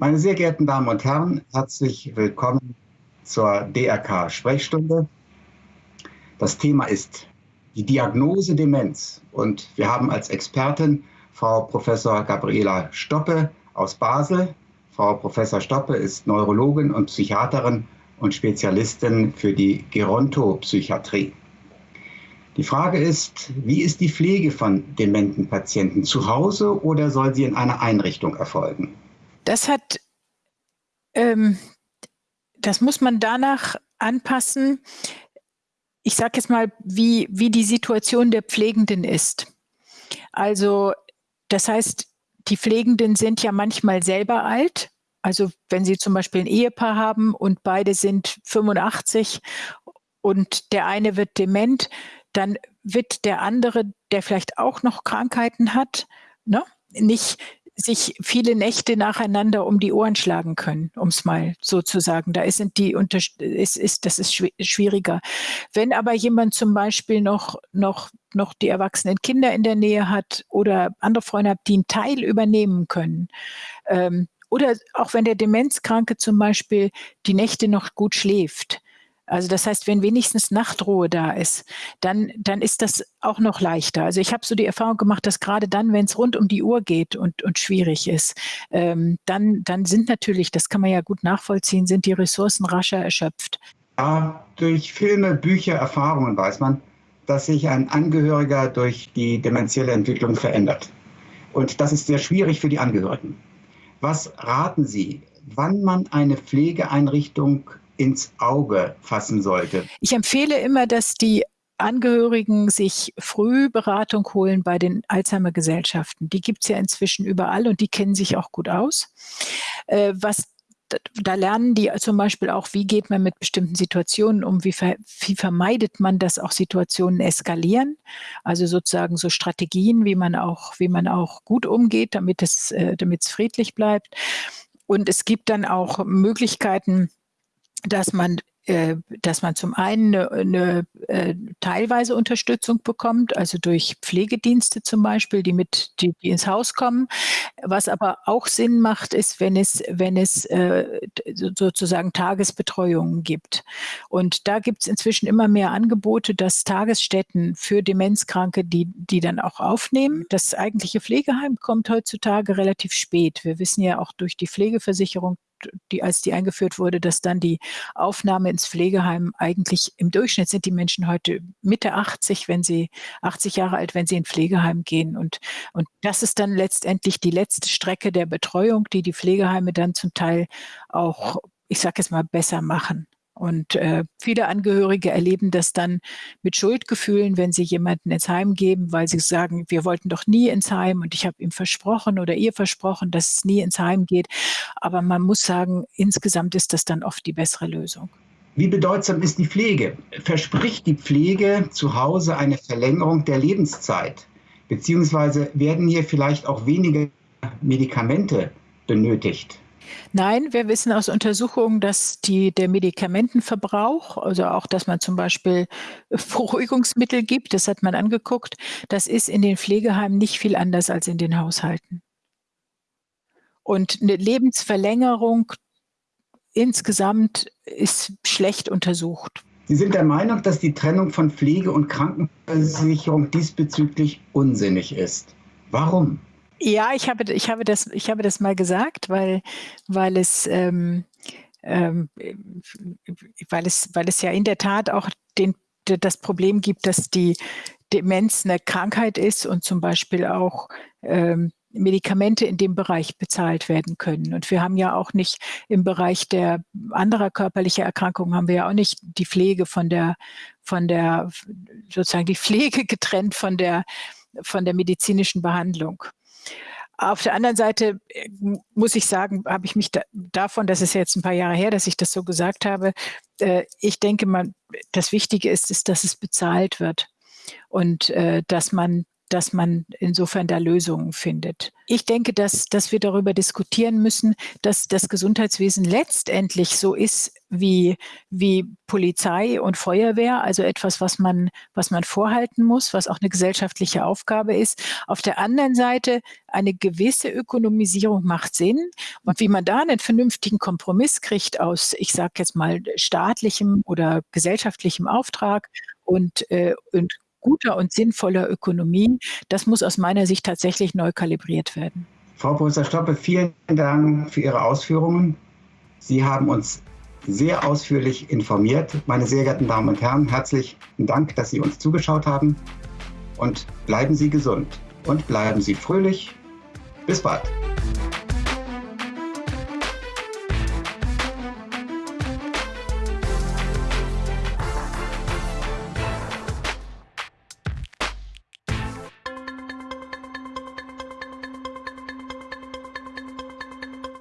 Meine sehr geehrten Damen und Herren, herzlich willkommen zur DRK-Sprechstunde. Das Thema ist die Diagnose Demenz und wir haben als Expertin Frau Professor Gabriela Stoppe aus Basel. Frau Professor Stoppe ist Neurologin und Psychiaterin und Spezialistin für die Gerontopsychiatrie. Die Frage ist, wie ist die Pflege von dementen Patienten zu Hause oder soll sie in einer Einrichtung erfolgen? Das hat, ähm, das muss man danach anpassen. Ich sage jetzt mal, wie, wie die Situation der Pflegenden ist. Also, das heißt, die Pflegenden sind ja manchmal selber alt. Also wenn Sie zum Beispiel ein Ehepaar haben und beide sind 85 und der eine wird dement, dann wird der andere, der vielleicht auch noch Krankheiten hat, ne, nicht sich viele Nächte nacheinander um die Ohren schlagen können, um es mal so zu sagen. Da ist die ist, ist, das ist schwieriger. Wenn aber jemand zum Beispiel noch, noch, noch die erwachsenen Kinder in der Nähe hat oder andere Freunde hat, die einen Teil übernehmen können, ähm, oder auch wenn der Demenzkranke zum Beispiel die Nächte noch gut schläft, also das heißt, wenn wenigstens Nachtruhe da ist, dann, dann ist das auch noch leichter. Also ich habe so die Erfahrung gemacht, dass gerade dann, wenn es rund um die Uhr geht und, und schwierig ist, ähm, dann, dann sind natürlich, das kann man ja gut nachvollziehen, sind die Ressourcen rascher erschöpft. Ja, durch Filme, Bücher, Erfahrungen weiß man, dass sich ein Angehöriger durch die dementielle Entwicklung verändert. Und das ist sehr schwierig für die Angehörigen. Was raten Sie, wann man eine Pflegeeinrichtung ins Auge fassen sollte? Ich empfehle immer, dass die Angehörigen sich früh Beratung holen bei den Alzheimer-Gesellschaften. Die gibt es ja inzwischen überall und die kennen sich auch gut aus. Äh, was da lernen die zum Beispiel auch, wie geht man mit bestimmten Situationen um, wie, ver, wie, vermeidet man, dass auch Situationen eskalieren. Also sozusagen so Strategien, wie man auch, wie man auch gut umgeht, damit es, äh, damit es friedlich bleibt. Und es gibt dann auch Möglichkeiten, dass man äh, dass man zum einen eine, eine äh, teilweise Unterstützung bekommt, also durch Pflegedienste zum Beispiel, die mit die, die, ins Haus kommen. Was aber auch Sinn macht, ist, wenn es wenn es äh, sozusagen Tagesbetreuungen gibt. Und da gibt es inzwischen immer mehr Angebote, dass Tagesstätten für Demenzkranke, die die dann auch aufnehmen. Das eigentliche Pflegeheim kommt heutzutage relativ spät. Wir wissen ja auch durch die Pflegeversicherung, die, als die eingeführt wurde, dass dann die Aufnahme ins Pflegeheim eigentlich im Durchschnitt sind die Menschen heute Mitte 80, wenn sie 80 Jahre alt, wenn sie in Pflegeheim gehen. Und, und das ist dann letztendlich die letzte Strecke der Betreuung, die die Pflegeheime dann zum Teil auch, ich sage es mal, besser machen. Und äh, viele Angehörige erleben das dann mit Schuldgefühlen, wenn sie jemanden ins Heim geben, weil sie sagen, wir wollten doch nie ins Heim und ich habe ihm versprochen oder ihr versprochen, dass es nie ins Heim geht. Aber man muss sagen, insgesamt ist das dann oft die bessere Lösung. Wie bedeutsam ist die Pflege? Verspricht die Pflege zu Hause eine Verlängerung der Lebenszeit? Beziehungsweise werden hier vielleicht auch weniger Medikamente benötigt? Nein, wir wissen aus Untersuchungen, dass die, der Medikamentenverbrauch, also auch, dass man zum Beispiel Beruhigungsmittel gibt, das hat man angeguckt, das ist in den Pflegeheimen nicht viel anders als in den Haushalten. Und eine Lebensverlängerung insgesamt ist schlecht untersucht. Sie sind der Meinung, dass die Trennung von Pflege und Krankenversicherung diesbezüglich unsinnig ist. Warum? Ja, ich habe, ich habe, das, ich habe das mal gesagt, weil, weil, es, ähm, ähm, weil, es, weil es ja in der Tat auch den, das Problem gibt, dass die Demenz eine Krankheit ist und zum Beispiel auch ähm, Medikamente in dem Bereich bezahlt werden können. Und wir haben ja auch nicht im Bereich der anderer körperlicher Erkrankungen haben wir ja auch nicht die Pflege von der, von der, sozusagen die Pflege getrennt von der, von der medizinischen Behandlung. Auf der anderen Seite äh, muss ich sagen, habe ich mich da, davon, das ist jetzt ein paar Jahre her, dass ich das so gesagt habe, äh, ich denke mal, das Wichtige ist, ist, dass es bezahlt wird und äh, dass man dass man insofern da Lösungen findet. Ich denke, dass, dass wir darüber diskutieren müssen, dass das Gesundheitswesen letztendlich so ist wie, wie Polizei und Feuerwehr, also etwas, was man, was man vorhalten muss, was auch eine gesellschaftliche Aufgabe ist. Auf der anderen Seite eine gewisse Ökonomisierung macht Sinn. Und wie man da einen vernünftigen Kompromiss kriegt aus, ich sage jetzt mal, staatlichem oder gesellschaftlichem Auftrag und, äh, und guter und sinnvoller Ökonomie, das muss aus meiner Sicht tatsächlich neu kalibriert werden. Frau Professor Stoppe, vielen Dank für Ihre Ausführungen. Sie haben uns sehr ausführlich informiert. Meine sehr geehrten Damen und Herren, herzlichen Dank, dass Sie uns zugeschaut haben. Und bleiben Sie gesund und bleiben Sie fröhlich. Bis bald.